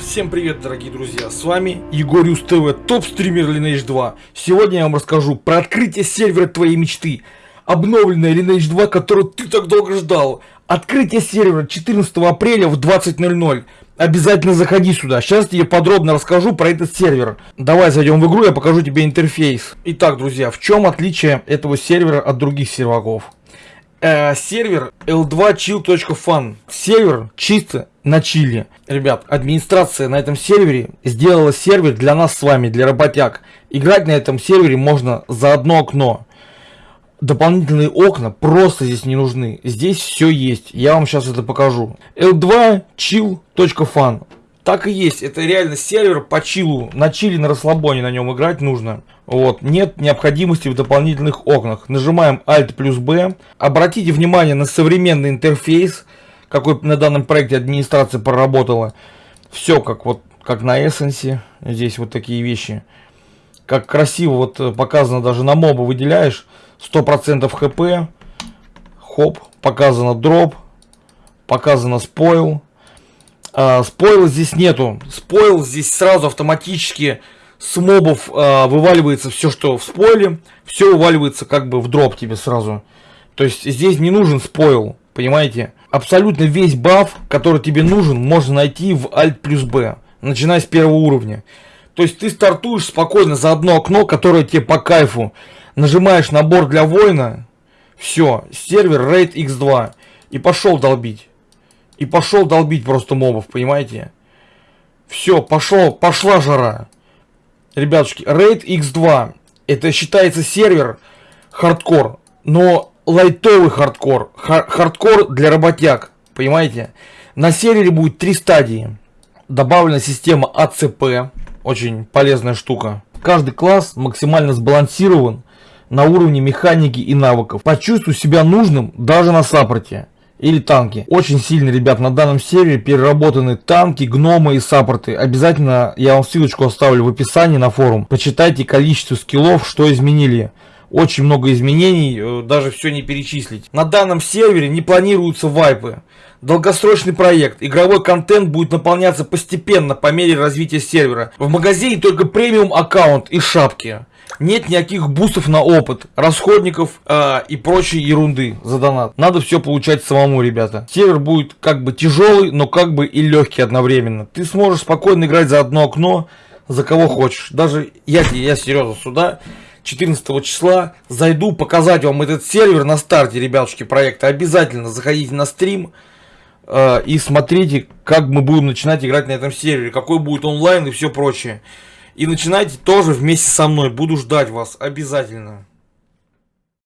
Всем привет, дорогие друзья! С вами Егориус ТВ, топ-стример Lineage 2. Сегодня я вам расскажу про открытие сервера твоей мечты. Обновленная Lineage 2, которую ты так долго ждал. Открытие сервера 14 апреля в 20.00. Обязательно заходи сюда. Сейчас тебе подробно расскажу про этот сервер. Давай зайдем в игру, я покажу тебе интерфейс. Итак, друзья, в чем отличие этого сервера от других серваков? Э, сервер l2chill.fun. Сервер чисто на чили. Ребят, администрация на этом сервере сделала сервер для нас с вами, для работяг. Играть на этом сервере можно за одно окно. Дополнительные окна просто здесь не нужны. Здесь все есть. Я вам сейчас это покажу. l2chill.fun. Так и есть, это реально сервер по чилу, на чили, на расслабоне на нем играть нужно. Вот, нет необходимости в дополнительных окнах. Нажимаем Alt плюс B. Обратите внимание на современный интерфейс, какой на данном проекте администрация проработала. Все как вот, как на Essence, здесь вот такие вещи. Как красиво вот э, показано даже на моба выделяешь, 100% хп, хоп, показано дроп, показано спойл а, спойла здесь нету. Спойл здесь сразу автоматически с мобов а, вываливается все, что в спойле. Все вываливается как бы в дроп тебе сразу. То есть здесь не нужен спойл, понимаете? Абсолютно весь баф, который тебе нужен, можно найти в Alt плюс B, начиная с первого уровня. То есть ты стартуешь спокойно за одно окно, которое тебе по кайфу. Нажимаешь набор для воина, все, сервер Rate X2 и пошел долбить. И пошел долбить просто мобов, понимаете? Все, пошел, пошла жара. Ребятушки, Rate X2. Это считается сервер хардкор. Но лайтовый хардкор. Хар хардкор для работяг. Понимаете? На сервере будет три стадии. Добавлена система АЦП. Очень полезная штука. Каждый класс максимально сбалансирован на уровне механики и навыков. Почувствуй себя нужным даже на саппорте или танки. Очень сильно, ребят, на данном сервере переработаны танки, гномы и саппорты. Обязательно я вам ссылочку оставлю в описании на форум. Почитайте количество скиллов, что изменили. Очень много изменений, э, даже все не перечислить. На данном сервере не планируются вайпы. Долгосрочный проект. Игровой контент будет наполняться постепенно по мере развития сервера. В магазине только премиум аккаунт и шапки. Нет никаких бустов на опыт, расходников э, и прочей ерунды за донат. Надо все получать самому, ребята. Сервер будет как бы тяжелый, но как бы и легкий одновременно. Ты сможешь спокойно играть за одно окно, за кого хочешь. Даже я, я серьезно сюда 14 числа зайду показать вам этот сервер на старте, ребятушки, проекта. Обязательно заходите на стрим э, и смотрите, как мы будем начинать играть на этом сервере, какой будет онлайн и все прочее. И начинайте тоже вместе со мной. Буду ждать вас обязательно.